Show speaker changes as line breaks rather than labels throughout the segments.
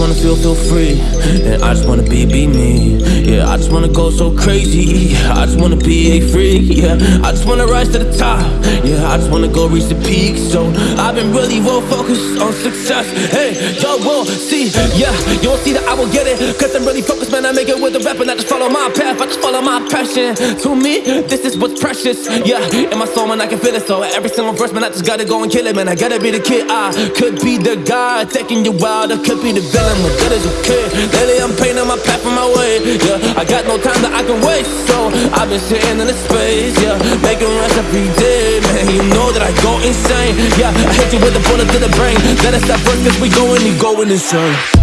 Wanna feel, feel free. And I just wanna be, be me. Yeah, I just wanna go so crazy. I just wanna be a freak. Yeah, I just wanna rise to the top. Yeah, I just wanna go reach the peak. So I've been really well focused on success. Hey, y'all will see. Yeah, you won't see that I will get it. Cause I'm really focused, man. I make it with the rap I just follow my path. I just follow my passion. To me, this is what's precious. Yeah, in my soul, man, I can feel it. So every single verse, man, I just gotta go and kill it, man. I gotta be the kid. I could be the guy taking you wild. I could be the villain, but that is okay. Lately, I'm painting my path on my way. Yeah, I got no time that I can waste. So I've been sitting in the space. Yeah, making runs every day, man. You know that I go insane. Yeah, I hit you with a bullet to the brain. Let us stop first, cause we going and going insane.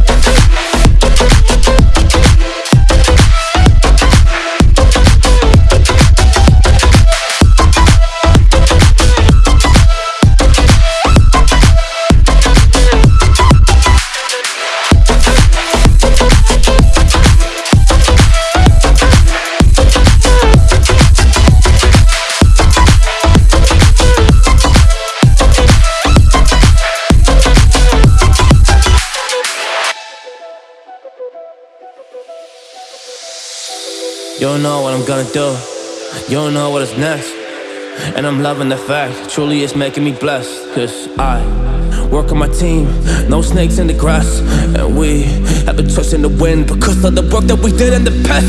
Don't know what I'm gonna do. You don't know what is next. And I'm loving the fact, truly it's making me blessed. Cause I work on my team, no snakes in the grass. And we have a trust in the wind because of the work that we did in the past.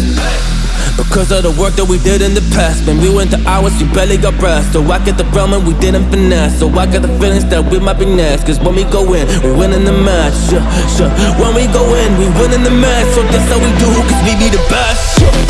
Because of the work that we did in the past Man, we went to hours, you barely got breath So I get the realm and we didn't finesse So I got the feelings that we might be next Cause when we go in, we win in the match yeah, sure. When we go in, we win in the match So that's how we do, cause we be the best yeah.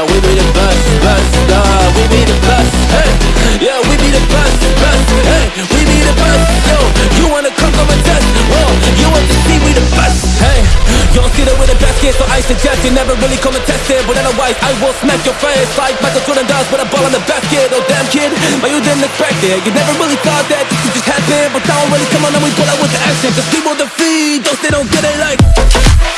Yeah, we be the best, best Nah, we be the best, hey. Yeah, we be the best, best Hey, we be the best, yo. You wanna come come and test, well You want to see we the best, hey. You don't see that with the basket, so I suggest you never really come and test it. But otherwise, I will smack your face like Michael Jordan does with a ball in the basket Oh damn kid, but you didn't expect it. You never really thought that this could just happen. But now I'm really come on and we pull out with the action. Cause people defeat those they don't get it like